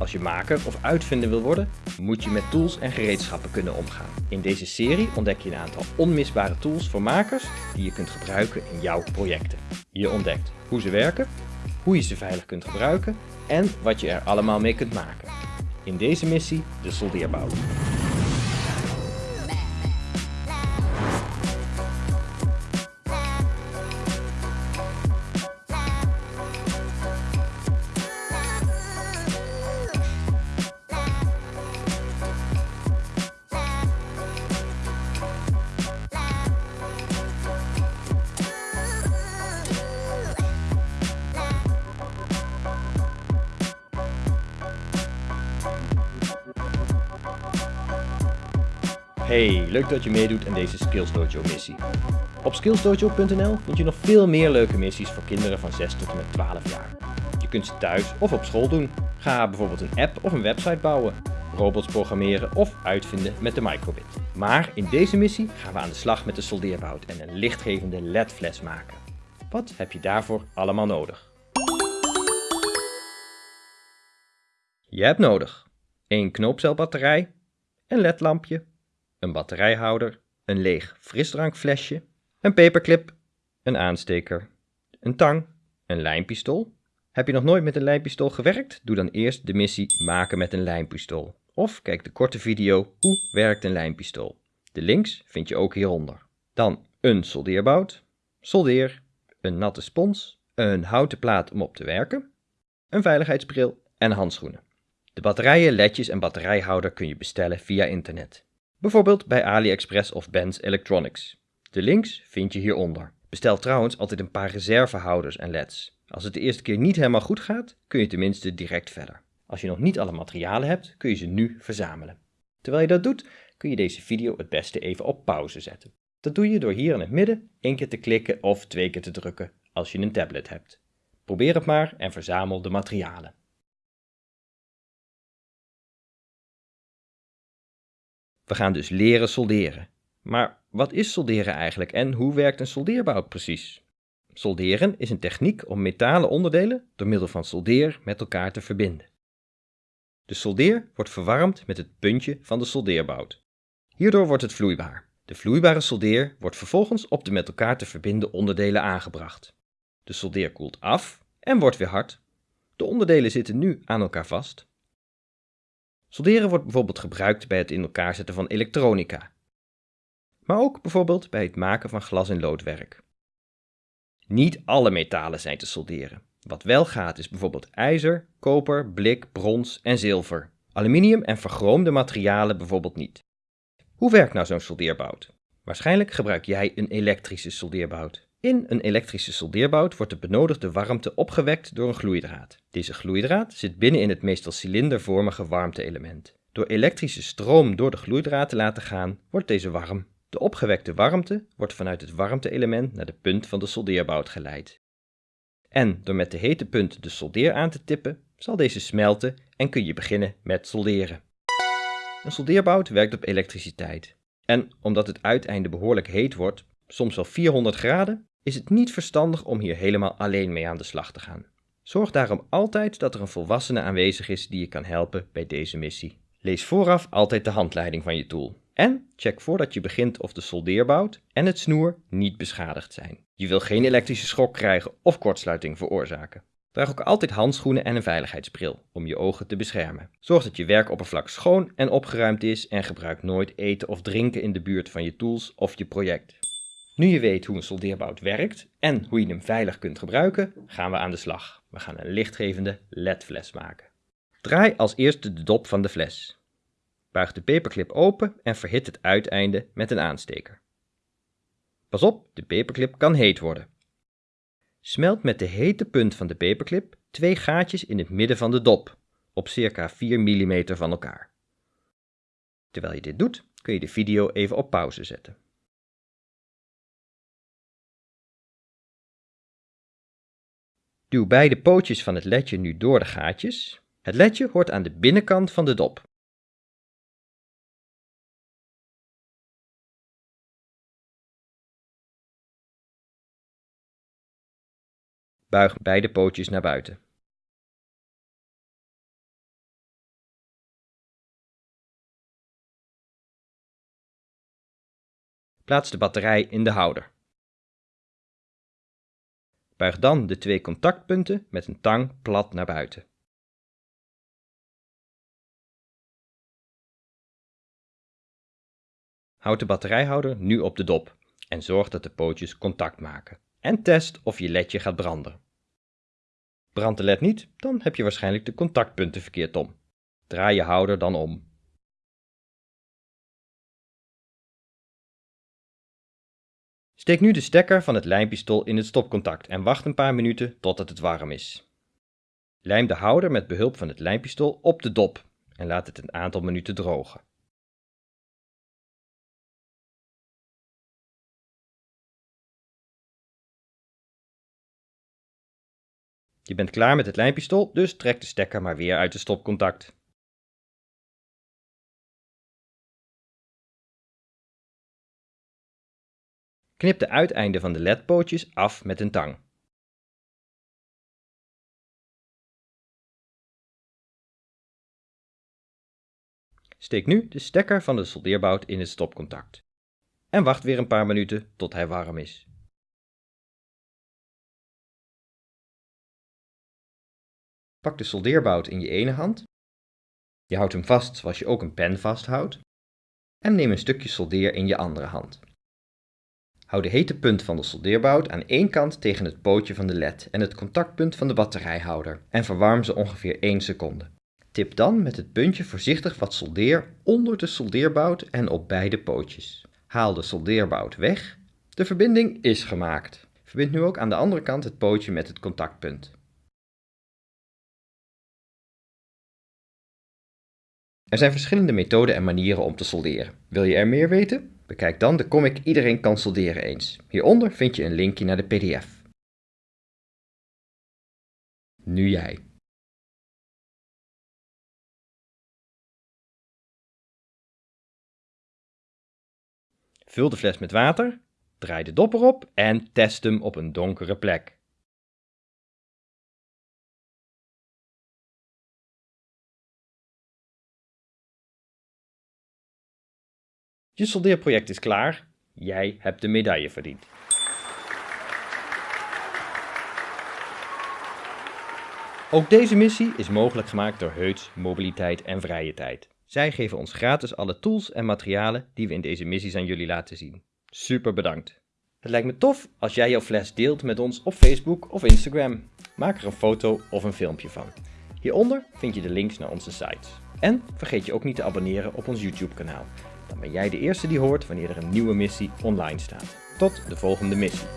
Als je maker of uitvinder wil worden, moet je met tools en gereedschappen kunnen omgaan. In deze serie ontdek je een aantal onmisbare tools voor makers die je kunt gebruiken in jouw projecten. Je ontdekt hoe ze werken, hoe je ze veilig kunt gebruiken en wat je er allemaal mee kunt maken. In deze missie de soldeerbouw. Hey, leuk dat je meedoet aan deze Skills Dojo missie. Op skillsdojo.nl vind je nog veel meer leuke missies voor kinderen van 6 tot en met 12 jaar. Je kunt ze thuis of op school doen. Ga bijvoorbeeld een app of een website bouwen, robots programmeren of uitvinden met de microbit. Maar in deze missie gaan we aan de slag met de soldeerbout en een lichtgevende LED-fles maken. Wat heb je daarvoor allemaal nodig? Je hebt nodig een knoopcelbatterij, een ledlampje, een batterijhouder, een leeg frisdrankflesje, een paperclip, een aansteker, een tang, een lijmpistool. Heb je nog nooit met een lijmpistool gewerkt? Doe dan eerst de missie maken met een lijmpistool. Of kijk de korte video Hoe werkt een lijmpistool. De links vind je ook hieronder. Dan een soldeerbout, soldeer, een natte spons, een houten plaat om op te werken, een veiligheidsbril en handschoenen. De batterijen, ledjes en batterijhouder kun je bestellen via internet. Bijvoorbeeld bij AliExpress of Benz Electronics. De links vind je hieronder. Bestel trouwens altijd een paar reservehouders en leds. Als het de eerste keer niet helemaal goed gaat, kun je tenminste direct verder. Als je nog niet alle materialen hebt, kun je ze nu verzamelen. Terwijl je dat doet, kun je deze video het beste even op pauze zetten. Dat doe je door hier in het midden één keer te klikken of twee keer te drukken als je een tablet hebt. Probeer het maar en verzamel de materialen. We gaan dus leren solderen. Maar wat is solderen eigenlijk en hoe werkt een soldeerbout precies? Solderen is een techniek om metalen onderdelen door middel van soldeer met elkaar te verbinden. De soldeer wordt verwarmd met het puntje van de soldeerbout. Hierdoor wordt het vloeibaar. De vloeibare soldeer wordt vervolgens op de met elkaar te verbinden onderdelen aangebracht. De soldeer koelt af en wordt weer hard. De onderdelen zitten nu aan elkaar vast. Solderen wordt bijvoorbeeld gebruikt bij het in elkaar zetten van elektronica. Maar ook bijvoorbeeld bij het maken van glas- en loodwerk. Niet alle metalen zijn te solderen. Wat wel gaat is bijvoorbeeld ijzer, koper, blik, brons en zilver. Aluminium en vergroomde materialen bijvoorbeeld niet. Hoe werkt nou zo'n soldeerbout? Waarschijnlijk gebruik jij een elektrische soldeerbout. In een elektrische soldeerbout wordt de benodigde warmte opgewekt door een gloeidraad. Deze gloeidraad zit binnen in het meestal cilindervormige warmte-element. Door elektrische stroom door de gloeidraad te laten gaan, wordt deze warm. De opgewekte warmte wordt vanuit het warmte-element naar de punt van de soldeerbout geleid. En door met de hete punt de soldeer aan te tippen, zal deze smelten en kun je beginnen met solderen. Een soldeerbout werkt op elektriciteit. En omdat het uiteinde behoorlijk heet wordt, soms wel 400 graden, is het niet verstandig om hier helemaal alleen mee aan de slag te gaan. Zorg daarom altijd dat er een volwassene aanwezig is die je kan helpen bij deze missie. Lees vooraf altijd de handleiding van je tool. En check voordat je begint of de soldeerbout en het snoer niet beschadigd zijn. Je wil geen elektrische schok krijgen of kortsluiting veroorzaken. Draag ook altijd handschoenen en een veiligheidsbril om je ogen te beschermen. Zorg dat je werkoppervlak schoon en opgeruimd is en gebruik nooit eten of drinken in de buurt van je tools of je project. Nu je weet hoe een soldeerbout werkt en hoe je hem veilig kunt gebruiken, gaan we aan de slag. We gaan een lichtgevende LED-fles maken. Draai als eerste de dop van de fles. Buig de paperclip open en verhit het uiteinde met een aansteker. Pas op, de paperclip kan heet worden. Smelt met de hete punt van de paperclip twee gaatjes in het midden van de dop, op circa 4 mm van elkaar. Terwijl je dit doet, kun je de video even op pauze zetten. Duw beide pootjes van het ledje nu door de gaatjes. Het ledje hoort aan de binnenkant van de dop. Buig beide pootjes naar buiten. Plaats de batterij in de houder. Buig dan de twee contactpunten met een tang plat naar buiten. Houd de batterijhouder nu op de dop en zorg dat de pootjes contact maken. En test of je ledje gaat branden. Brandt de led niet, dan heb je waarschijnlijk de contactpunten verkeerd om. Draai je houder dan om. Steek nu de stekker van het lijmpistool in het stopcontact en wacht een paar minuten totdat het warm is. Lijm de houder met behulp van het lijmpistool op de dop en laat het een aantal minuten drogen. Je bent klaar met het lijmpistool, dus trek de stekker maar weer uit het stopcontact. Knip de uiteinden van de ledpootjes af met een tang. Steek nu de stekker van de soldeerbout in het stopcontact. En wacht weer een paar minuten tot hij warm is. Pak de soldeerbout in je ene hand. Je houdt hem vast zoals je ook een pen vasthoudt. En neem een stukje soldeer in je andere hand. Hou de hete punt van de soldeerbout aan één kant tegen het pootje van de led en het contactpunt van de batterijhouder en verwarm ze ongeveer 1 seconde. Tip dan met het puntje voorzichtig wat soldeer onder de soldeerbout en op beide pootjes. Haal de soldeerbout weg. De verbinding is gemaakt. Verbind nu ook aan de andere kant het pootje met het contactpunt. Er zijn verschillende methoden en manieren om te solderen. Wil je er meer weten? Bekijk dan de comic Iedereen kan solderen eens. Hieronder vind je een linkje naar de pdf. Nu jij. Vul de fles met water, draai de dop erop en test hem op een donkere plek. Je soldeerproject is klaar. Jij hebt de medaille verdiend. Ook deze missie is mogelijk gemaakt door Heuts Mobiliteit en Vrije Tijd. Zij geven ons gratis alle tools en materialen die we in deze missies aan jullie laten zien. Super bedankt. Het lijkt me tof als jij jouw fles deelt met ons op Facebook of Instagram. Maak er een foto of een filmpje van. Hieronder vind je de links naar onze sites. En vergeet je ook niet te abonneren op ons YouTube kanaal. Dan ben jij de eerste die hoort wanneer er een nieuwe missie online staat. Tot de volgende missie.